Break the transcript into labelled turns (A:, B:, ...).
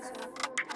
A: pleasure.